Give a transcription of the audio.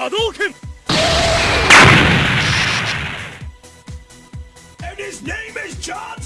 Hadouken! And his name is John